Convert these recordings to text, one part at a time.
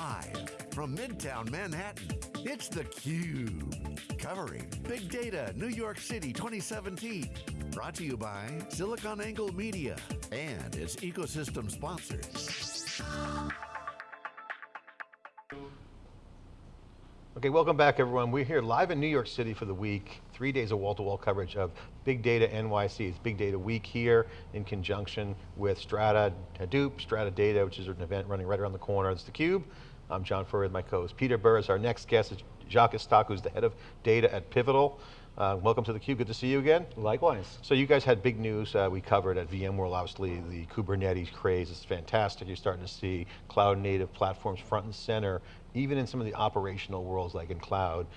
Live from Midtown Manhattan, it's theCUBE. Covering Big Data New York City 2017. Brought to you by SiliconANGLE Media and its ecosystem sponsors. Okay, welcome back everyone. We're here live in New York City for the week, three days of wall-to-wall -wall coverage of Big Data NYC. It's Big Data Week here in conjunction with Strata Hadoop, Strata Data, which is an event running right around the corner. It's theCUBE. I'm John Furrier with my co-host Peter Burris. Our next guest is Jacque Istok, who's the head of data at Pivotal. Uh, welcome to theCUBE, good to see you again. Likewise. So you guys had big news uh, we covered at VMworld, obviously the Kubernetes craze is fantastic. You're starting to see cloud native platforms front and center, even in some of the operational worlds like in cloud.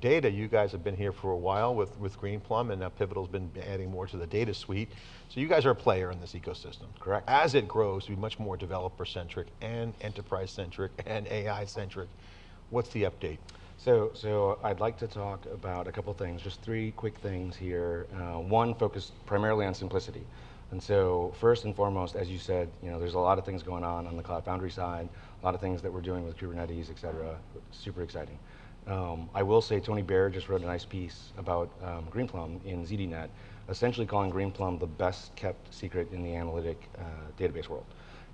Data, you guys have been here for a while with, with Greenplum and now Pivotal's been adding more to the data suite. So you guys are a player in this ecosystem. Correct. As it grows to be much more developer centric and enterprise centric and AI centric, what's the update? So, so I'd like to talk about a couple things, just three quick things here. Uh, one focused primarily on simplicity. And so first and foremost, as you said, you know, there's a lot of things going on on the Cloud Foundry side, a lot of things that we're doing with Kubernetes, et cetera, super exciting. Um, I will say Tony Baer just wrote a nice piece about um, Greenplum in ZDNet, essentially calling Greenplum the best kept secret in the analytic uh, database world.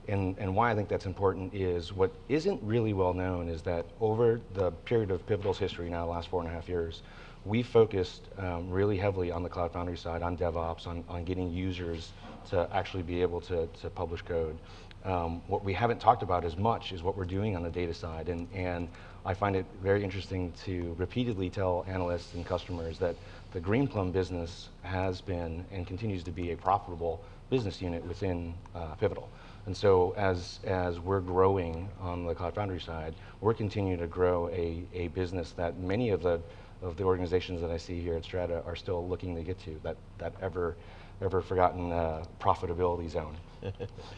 And, and why I think that's important is what isn't really well known is that over the period of Pivotal's history now, the last four and a half years, we focused um, really heavily on the Cloud Foundry side, on DevOps, on, on getting users to actually be able to, to publish code. Um, what we haven't talked about as much is what we're doing on the data side, and, and I find it very interesting to repeatedly tell analysts and customers that the Greenplum business has been and continues to be a profitable business unit within uh, Pivotal. And so as, as we're growing on the Cloud Foundry side, we're continuing to grow a, a business that many of the, of the organizations that I see here at Strata are still looking to get to, that, that ever, ever forgotten uh, profitability zone.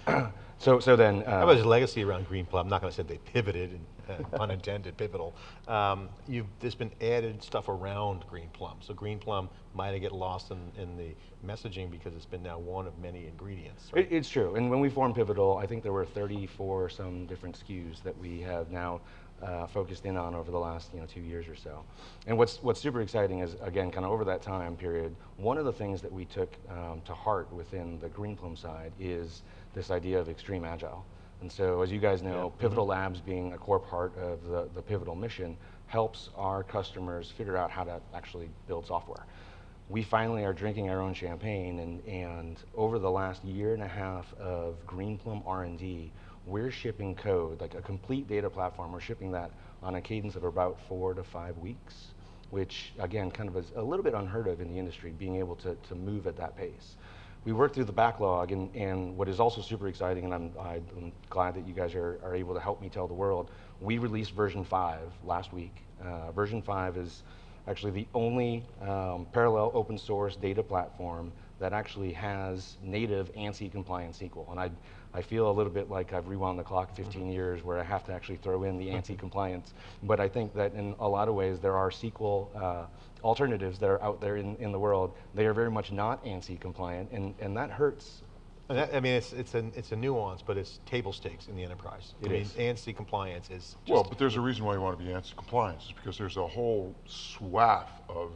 so, so then- uh, How about his legacy around Greenplum? I'm not going to say they pivoted, and, uh, unintended, pivotal. Um, you've, there's been added stuff around Greenplum. So Greenplum might get lost in, in the messaging because it's been now one of many ingredients. Right? It, it's true, and when we formed Pivotal, I think there were 34 some different SKUs that we have now uh, focused in on over the last you know, two years or so. And what's, what's super exciting is, again, kind of over that time period, one of the things that we took um, to heart within the Greenplum side is this idea of extreme agile. And so, as you guys know, yeah. Pivotal mm -hmm. Labs being a core part of the, the Pivotal mission helps our customers figure out how to actually build software. We finally are drinking our own champagne, and, and over the last year and a half of Greenplum R&D, we're shipping code, like a complete data platform, we're shipping that on a cadence of about four to five weeks, which again, kind of is a little bit unheard of in the industry, being able to, to move at that pace. We worked through the backlog, and, and what is also super exciting, and I'm, I'm glad that you guys are, are able to help me tell the world, we released version five last week. Uh, version five is actually the only um, parallel open source data platform that actually has native ANSI compliant SQL. And I, I feel a little bit like I've rewound the clock 15 mm -hmm. years where I have to actually throw in the ANSI compliance. But I think that in a lot of ways there are SQL uh, alternatives that are out there in, in the world. They are very much not ANSI compliant and, and that hurts that, I mean, it's it's a it's a nuance, but it's table stakes in the enterprise. It I is. mean, ANSI compliance is. well, but there's a reason why you want to be ANSI compliant, is because there's a whole swath of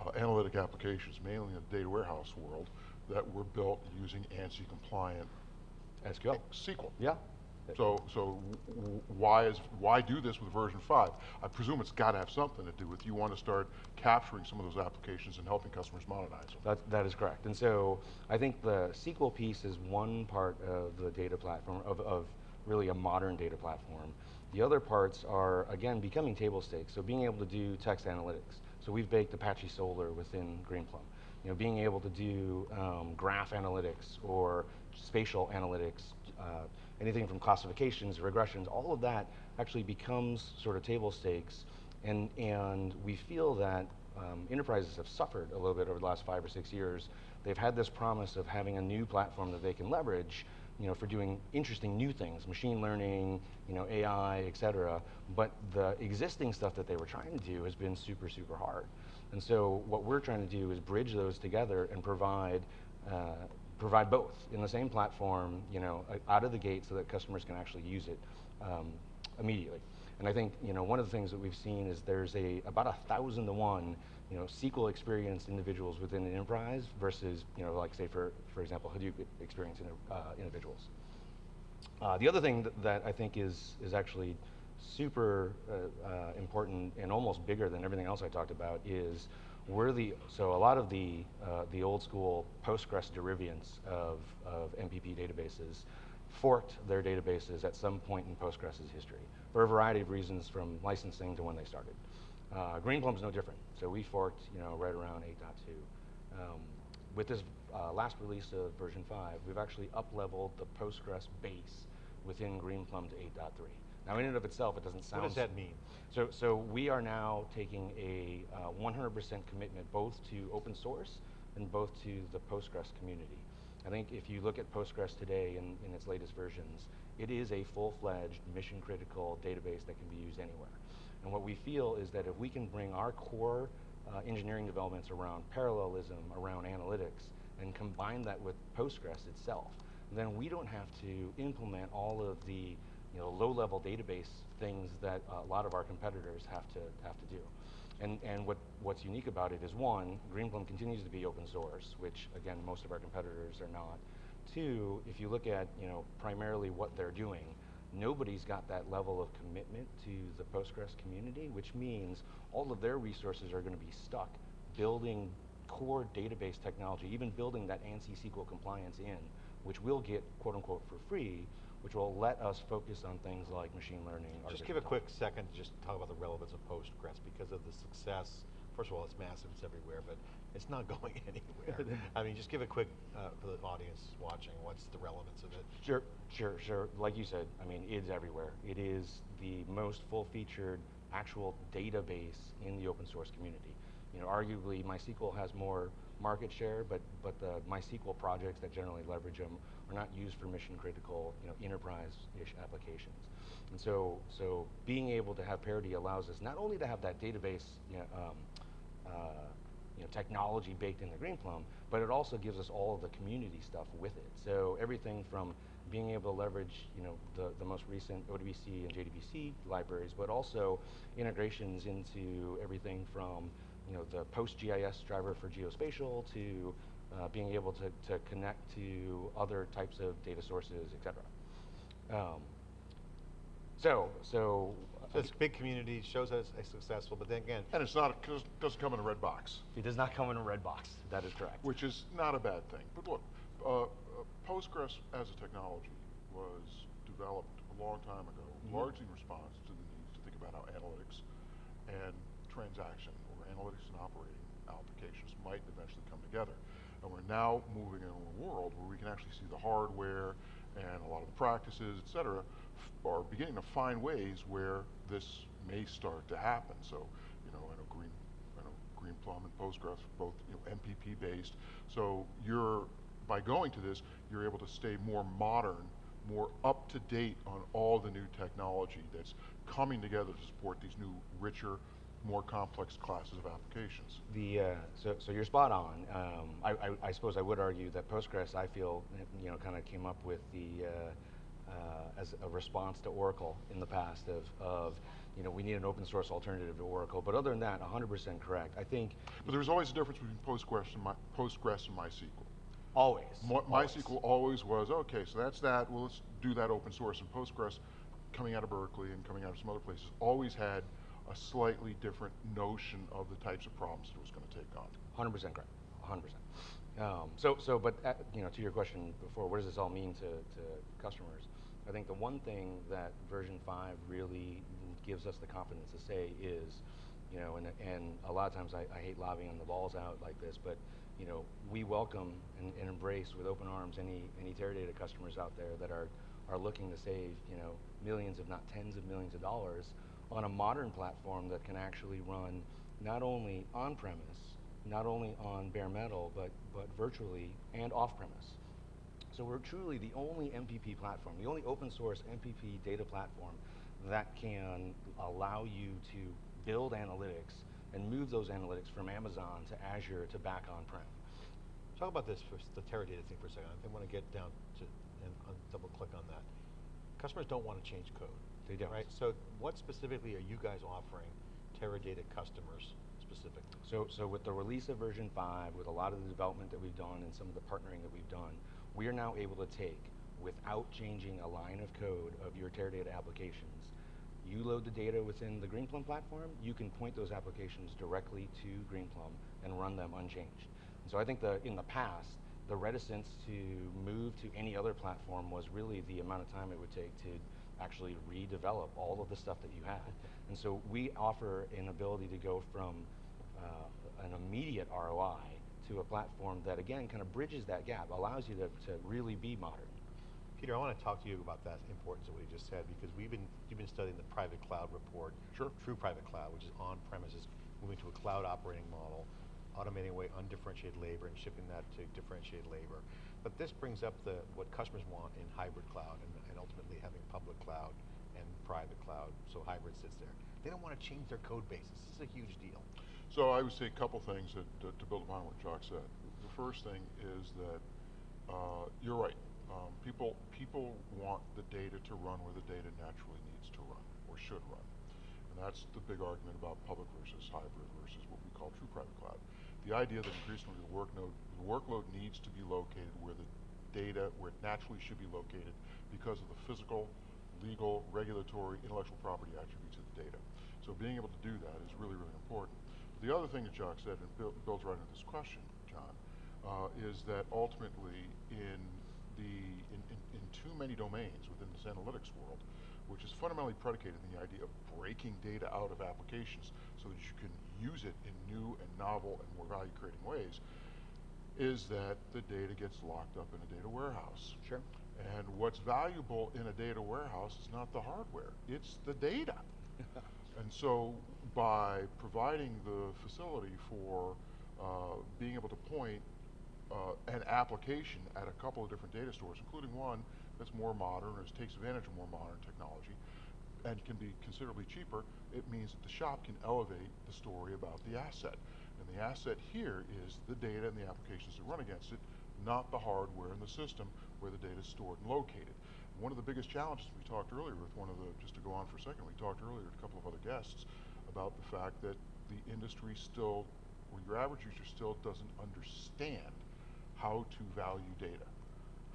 uh, analytic applications, mainly in the data warehouse world, that were built using ANSI compliant SQL. SQL. Yeah. So, so why is why do this with version five? I presume it's got to have something to do with you want to start capturing some of those applications and helping customers modernize them. That, that is correct. And so I think the SQL piece is one part of the data platform, of, of really a modern data platform. The other parts are, again, becoming table stakes. So being able to do text analytics. So we've baked Apache Solr within Greenplum. You know, being able to do um, graph analytics or spatial analytics, uh, anything from classifications, regressions, all of that actually becomes sort of table stakes. And, and we feel that um, enterprises have suffered a little bit over the last five or six years. They've had this promise of having a new platform that they can leverage, you know, for doing interesting new things, machine learning, you know, AI, et cetera. But the existing stuff that they were trying to do has been super, super hard. And so what we're trying to do is bridge those together and provide uh, provide both in the same platform, you know, out of the gate so that customers can actually use it um, immediately. And I think you know one of the things that we've seen is there's a about a thousand to one you know SQL experienced individuals within an enterprise versus you know like say for for example Hadoop experienced uh, individuals. Uh, the other thing that, that, I think is is actually super uh, uh, important and almost bigger than everything else I talked about is we're the so a lot of the uh, the old school Postgres derivatives of of MPP databases forked their databases at some point in Postgres' history for a variety of reasons from licensing to when they started. Uh, is no different. So we forked, you know, right around 8.2. Um, with this uh, last release of version 5, we've actually up-leveled the Postgres base within Greenplum to 8.3. Now, in and of itself, it doesn't sound. What does that mean? So, so we are now taking a 100% uh, commitment both to open source and both to the Postgres community. I think if you look at Postgres today in, in its latest versions, it is a full-fledged mission-critical database that can be used anywhere. And what we feel is that if we can bring our core uh, engineering developments around parallelism, around analytics, and combine that with Postgres itself, then we don't have to implement all of the you know, low-level database things that a lot of our competitors have to have to do. And, and what, what's unique about it is one, Greenplum continues to be open source, which again, most of our competitors are not. Two, if you look at you know, primarily what they're doing, nobody's got that level of commitment to the Postgres community, which means all of their resources are going to be stuck building core database technology, even building that ANSI SQL compliance in, which we'll get quote unquote for free, which will let us focus on things like machine learning. Just give a quick second to just talk about the relevance of Postgres because of the success. First of all, it's massive, it's everywhere, but it's not going anywhere. I mean, just give a quick, uh, for the audience watching, what's the relevance of it? Sure, sure, sure. Like you said, I mean, it's everywhere. It is the most full-featured actual database in the open source community. You know, arguably MySQL has more market share, but, but the MySQL projects that generally leverage them are not used for mission critical, you know, enterprise-ish applications. And so, so being able to have parity allows us not only to have that database, you know, um, uh, you know, technology baked in the Greenplum, but it also gives us all of the community stuff with it. So everything from being able to leverage, you know, the, the most recent ODBC and JDBC libraries, but also integrations into everything from, you know, the PostGIS driver for geospatial to uh, being able to, to connect to other types of data sources, et cetera. Um, so, so. So it's big community, shows us it's successful, but then again. And it's not, it doesn't come in a red box. It does not come in a red box, that is correct. Which is not a bad thing. But look, uh, uh Postgres as a technology was developed a long time ago, mm -hmm. largely in response to the need to think about how analytics and transaction or analytics and operating applications might eventually come together. And we're now moving into a world where we can actually see the hardware and a lot of the practices, et cetera, are beginning to find ways where this may start to happen. So, you know, I know Green, I know Green Plum and Postgres, both you know, MPP based. So you're, by going to this, you're able to stay more modern, more up to date on all the new technology that's coming together to support these new, richer, more complex classes of applications. The, uh, so, so you're spot on. Um, I, I, I, suppose I would argue that Postgres, I feel, you know, kind of came up with the, uh, uh, as a response to Oracle in the past of, of, you know, we need an open source alternative to Oracle. But other than that, 100% correct. I think. But there's always a difference between Postgres and, My, Postgres and MySQL. Always. My, MySQL always was, okay, so that's that, well, let's do that open source. And Postgres, coming out of Berkeley and coming out of some other places, always had a slightly different notion of the types of problems it was going to take on. 100% correct, 100%. Um, so, so, but uh, you know, to your question before, what does this all mean to, to customers? I think the one thing that version five really gives us the confidence to say is, you know, and, and a lot of times I, I hate lobbying the balls out like this, but you know, we welcome and, and, embrace with open arms any any Teradata customers out there that are are looking to save, you know, millions, if not tens of millions of dollars on a modern platform that can actually run not only on-premise, not only on bare metal, but, but virtually and off-premise. So we're truly the only MPP platform, the only open source MPP data platform that can allow you to build analytics and move those analytics from Amazon to Azure to back on-prem. Talk about this for the Teradata thing for a second. I want to get down to and double click on that. Customers don't want to change code They don't. Right, so what specifically are you guys offering Teradata customers specifically? So, so with the release of version 5, with a lot of the development that we've done and some of the partnering that we've done, we are now able to take, without changing a line of code of your Teradata applications, you load the data within the Greenplum platform, you can point those applications directly to Greenplum and run them unchanged. And so I think the, in the past, the reticence to move to any other platform was really the amount of time it would take to actually redevelop all of the stuff that you had. And so we offer an ability to go from uh, an immediate ROI to a platform that again kind of bridges that gap, allows you to, to really be modern. Peter, I want to talk to you about that importance of what you just said because we've been, you've been studying the private cloud report, Sure. true private cloud, which is on premises, moving to a cloud operating model, automating away undifferentiated labor and shipping that to differentiated labor. But this brings up the, what customers want in hybrid cloud and, and ultimately having public cloud and private cloud, so hybrid sits there. They don't want to change their code bases. This is a huge deal. So I would say a couple things that, to, build upon what Jock said. The first thing is that uh, you're right. Um, people, people want the data to run where the data naturally needs to run or should run. And that's the big argument about public versus hybrid versus what we call true private cloud. The idea that increasingly the, workload, the workload needs to be located where the data, where it naturally should be located because of the physical, legal, regulatory, intellectual property attributes of the data. So being able to do that is really, really important. The other thing that Jock said, and builds right into this question, John, uh, is that ultimately in the in, in, in, too many domains within this analytics world, which is fundamentally predicated in the idea of breaking data out of applications so that you can use it in new and novel and more value creating ways, is that the data gets locked up in a data warehouse. Sure. And what's valuable in a data warehouse is not the hardware, it's the data. and so by providing the facility for uh, being able to point uh, an application at a couple of different data stores, including one that's more modern or takes advantage of more modern technology and can be considerably cheaper, it means that the shop can elevate the story about the asset. The asset here is the data and the applications that run against it, not the hardware and the system where the data is stored and located. One of the biggest challenges we talked earlier with one of the, just to go on for a second, we talked earlier with a couple of other guests about the fact that the industry still, or your average user still doesn't understand how to value data,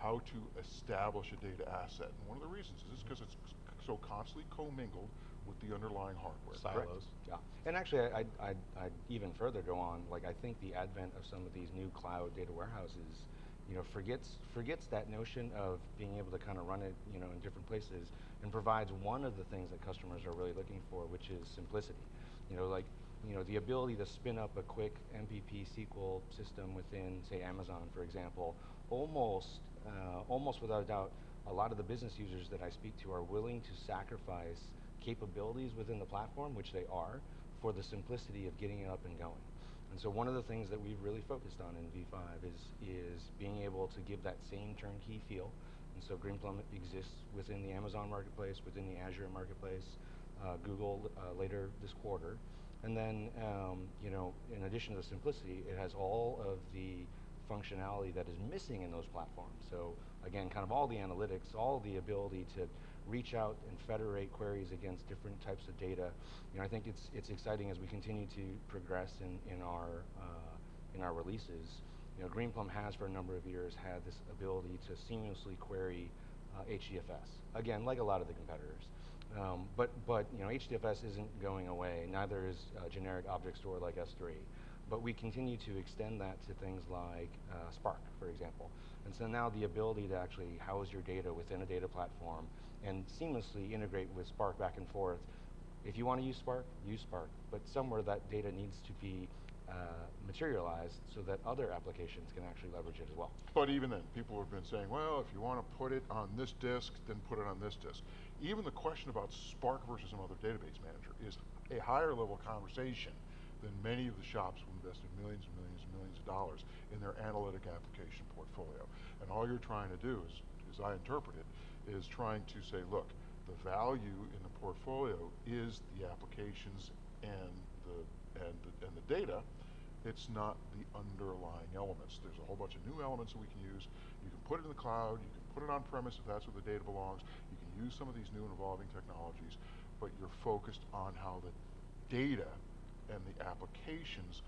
how to establish a data asset. And one of the reasons is because it's so constantly commingled with the underlying hardware. Silos. Correct. Yeah, and actually I'd, I'd, I'd even further go on, like I think the advent of some of these new cloud data warehouses you know, forgets, forgets that notion of being able to kind of run it you know, in different places and provides one of the things that customers are really looking for, which is simplicity. You know, like you know, the ability to spin up a quick MPP SQL system within, say, Amazon, for example, almost, uh, almost without a doubt, a lot of the business users that I speak to are willing to sacrifice capabilities within the platform, which they are, for the simplicity of getting it up and going. And so one of the things that we've really focused on in V5 is, is being able to give that same turnkey feel. And so Greenplum exists within the Amazon marketplace, within the Azure marketplace, uh, Google uh, later this quarter. And then, um, you know, in addition to the simplicity, it has all of the functionality that is missing in those platforms. So again, kind of all the analytics, all the ability to reach out and federate queries against different types of data. You know, I think it's it's exciting as we continue to progress in in our uh, in our releases. You know, Greenplum has for a number of years had this ability to seamlessly query uh, HDFS. Again, like a lot of the competitors. Um, but, but you know, HDFS isn't going away, neither is a generic object store like S3. But we continue to extend that to things like uh, Spark, for example. And so now the ability to actually house your data within a data platform and seamlessly integrate with Spark back and forth. If you want to use Spark, use Spark. But somewhere that data needs to be uh, materialized so that other applications can actually leverage it as well. But even then, people have been saying, well, if you want to put it on this disk, then put it on this disk. Even the question about Spark versus some other database manager is a higher level conversation than many of the shops who invested millions and millions and millions of dollars in their analytic application portfolio. And all you're trying to do is, as I interpret it, is trying to say, look, the value in the portfolio is the applications and the, and the, and the data, it's not the underlying elements. There's a whole bunch of new elements that we can use. You can put it in the cloud, you can put it on premise if that's where the data belongs, you can use some of these new and evolving technologies, but you're focused on how the data and the applications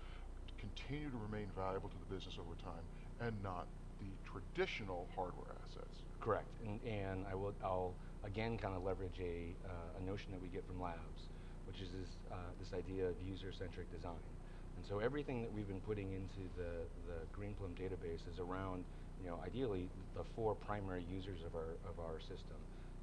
continue to remain valuable to the business over time and not the traditional hardware assets. Correct, and, and I will, I'll again kind of leverage a, uh, a notion that we get from labs, which is this, uh, this idea of user-centric design. And so everything that we've been putting into the, the Greenplum database is around, you know, ideally the four primary users of our, of our system.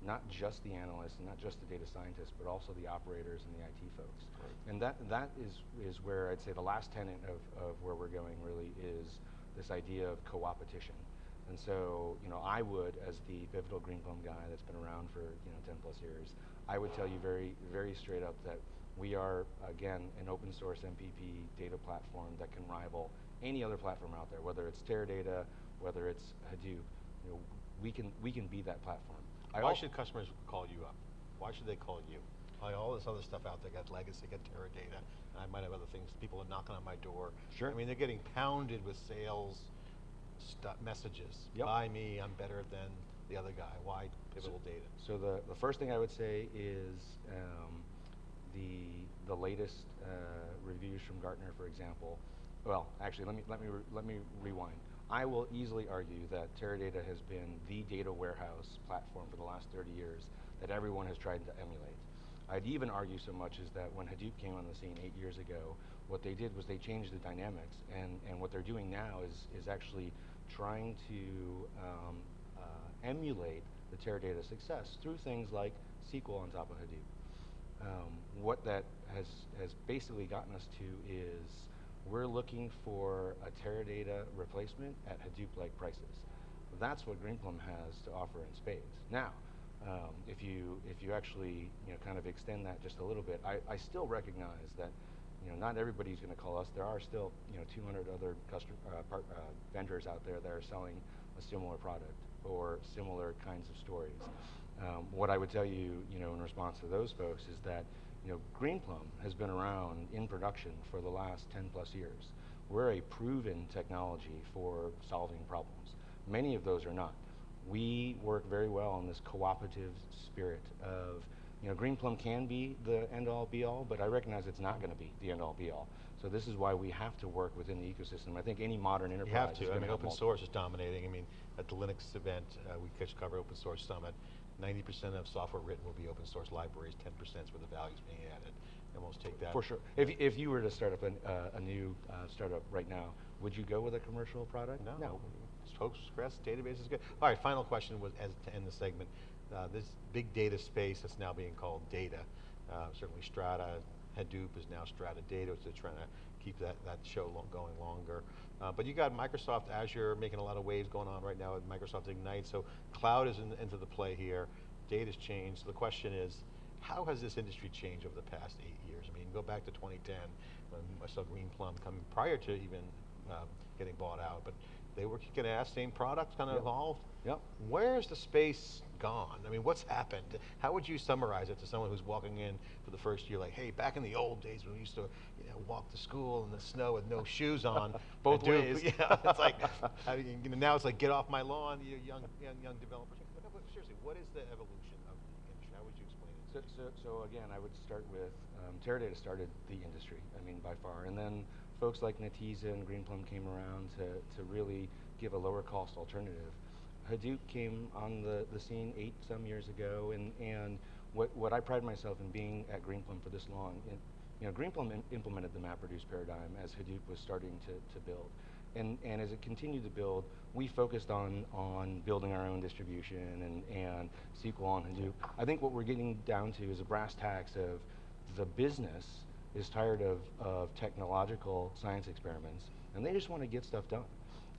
Not just the analysts, and not just the data scientists, but also the operators and the IT folks. Right. And that, that is, is where I'd say the last tenet of, of where we're going really is this idea of co-opetition. And so, you know, I would, as the pivotal Greenplum guy that's been around for, you know, 10 plus years, I would tell you very, very straight up that we are, again, an open source MPP data platform that can rival any other platform out there, whether it's Teradata, whether it's Hadoop, you know, we can, we can be that platform. I Why should customers call you up? Why should they call you? All this other stuff out there, got legacy, got Teradata, and I might have other things, people are knocking on my door. Sure. I mean, they're getting pounded with sales messages. Yep. Buy me, I'm better than the other guy. Why pivotal data? So the, the first thing I would say is um, the, the latest uh, reviews from Gartner, for example. Well, actually, let me, let, me re- let me rewind. I will easily argue that Teradata has been the data warehouse platform for the last 30 years that everyone has tried to emulate. I'd even argue so much as that when Hadoop came on the scene eight years ago, what they did was they changed the dynamics, and, and what they're doing now is, is actually trying to um, uh, emulate the Teradata success through things like SQL on top of Hadoop. Um, what that has, has basically gotten us to is we're looking for a Teradata replacement at Hadoop-like prices. That's what Greenplum has to offer in spades. Now, um, if you if you actually you know kind of extend that just a little bit, I, I still recognize that you know not everybody's going to call us. There are still you know 200 other customer uh, part, uh, vendors out there that are selling a similar product or similar kinds of stories. Um, what I would tell you, you know, in response to those folks is that, you know, Greenplum has been around in production for the last 10 plus years. We're a proven technology for solving problems. Many of those are not. We work very well in this cooperative spirit of, you know, Greenplum can be the end all be all, but I recognize it's not going to be the end all be all. So this is why we have to work within the ecosystem. I think any modern enterprise You have is to. I mean, open source is dominating. I mean, at the Linux event, uh, we just cover Open Source Summit. 90% of software written will be open source libraries, 10% is where the value's being added. And we'll take that. For sure. If, if you were to start up an, uh, a new uh, startup right now, would you go with a commercial product? No. No, Postgres database is good. All right, final question was as to end the segment. Uh, this big data space that's now being called data, uh, certainly Strata, Hadoop is now Strata Data, which they're trying to keep that, that show lo going longer. Uh, but you got Microsoft Azure making a lot of waves going on right now with Microsoft Ignite, so cloud is in, into the play here, data's changed. So the question is, how has this industry changed over the past eight years? I mean, go back to 2010 when I saw Greenplum coming prior to even um, getting bought out, but they were kicking ass, same product, kind of Yep. evolved. Yep. Where's the space gone? I mean, what's happened? How would you summarize it to someone who's walking in for the first year, like, hey, back in the old days when we used to, you know, walk to school in the snow with no shoes on, Both ways. Yeah, it's like, do you, you know, now it's like, get off my lawn, you young, young, young developers. But Seriously, what is the evolution of the industry? How would you explain it? So, so, so again, I would start with um, Teradata started the industry. I mean, by far, and then folks like Netezza and Greenplum came around to to really give a lower cost alternative. Hadoop came on the, the scene eight some years ago, and and what what I pride myself in being at Greenplum for this long. In, you know, Greenplum im- implemented the MapReduce paradigm as Hadoop was starting to, to build. And, and as it continued to build, we focused on, on building our own distribution and, and SQL on Hadoop. I think what we're getting down to is a brass tacks of the business is tired of, of technological science experiments, and they just want to get stuff done.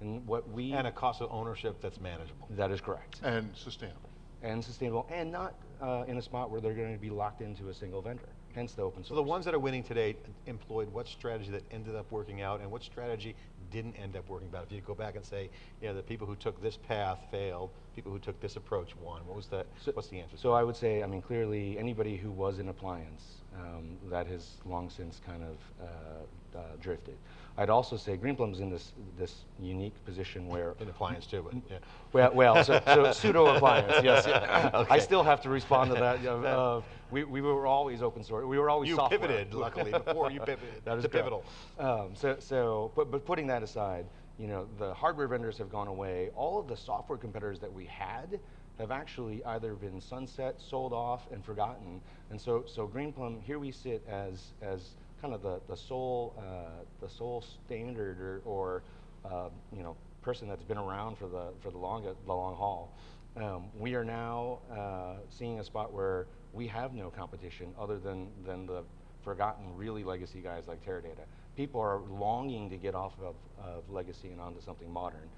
And what we And a cost of ownership that's manageable. that is correct And sustainable. and sustainable, and not uh, in a spot where they're going to be locked into a single vendor. Hence the open source. So the ones that are winning today employed what strategy that ended up working out and what strategy didn't end up working out? If you go back and say, you know, the people who took this path failed, people who took this approach won, what was the, So- what's the answer? So I would say, I mean, clearly, anybody who was in appliance, um, that has long since kind of uh, uh, drifted. I'd also say Greenplum's in this this unique position where In appliance too, but yeah. well, well, so, so pseudo appliance, yes. yeah. I still have to respond to that. Uh, we, we were always open source. We were always You software. pivoted, luckily, before you pivoted That is. Pivotal. Um, so, so, but, but putting that aside, you know, the hardware vendors have gone away. All of the software competitors that we had have actually either been sunset, sold off, and forgotten. And so, so Greenplum, here we sit as as kind of the the sole uh, the sole standard or, or uh, you know person that's been around for the for the long the long haul. Um, we are now uh, seeing a spot where we have no competition other than than the forgotten really legacy guys like Teradata. People are longing to get off of, of legacy and onto something modern.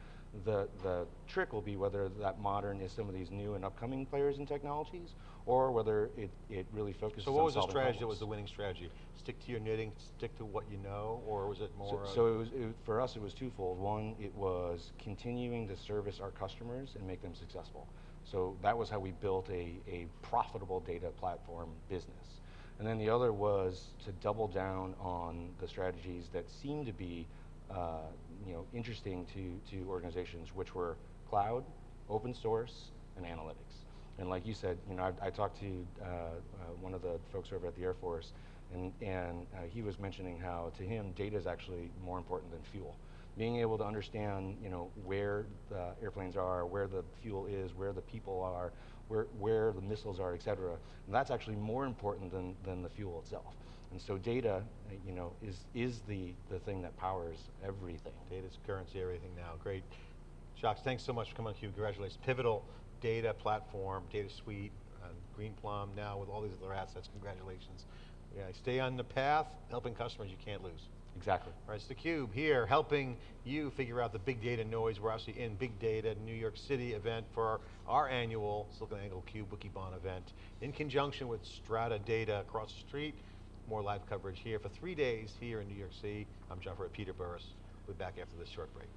The, the trick will be whether that modern is some of these new and upcoming players and technologies, or whether it, it really focuses So on what was the strategy that was the winning strategy? Stick to your knitting, stick to what you know, or was it more? So, so it was, it, for us, it was twofold. One, it was continuing to service our customers and make them successful. So that was how we built a, a profitable data platform business. And then the other was to double down on the strategies that seemed to be, uh, you know, interesting to, to organizations, which were cloud, open source, and analytics. And like you said, you know, I, I talked to uh, uh, one of the folks over at the Air Force, and, and uh, he was mentioning how to him data is actually more important than fuel. Being able to understand, you know, where the airplanes are, where the fuel is, where the people are, where, where the missiles are, et cetera, and that's actually more important than, than the fuel itself. And so data, uh, you know, is, is the, the thing that powers everything. Data's currency, everything now. Great. Shocks, thanks so much for coming on Cube. Congratulations. Pivotal data platform, data suite, uh, Greenplum now with all these other assets. Congratulations. Yeah, stay on the path, helping customers you can't lose. Exactly. All right, it's theCUBE here, helping you figure out the big data noise. We're actually in Big Data New York City event for our, our annual SiliconANGLE Cube Wikibon event in conjunction with Strata Data across the street more live coverage here for three days here in New York City. I'm John Furrier, Peter Burris. We'll be back after this short break.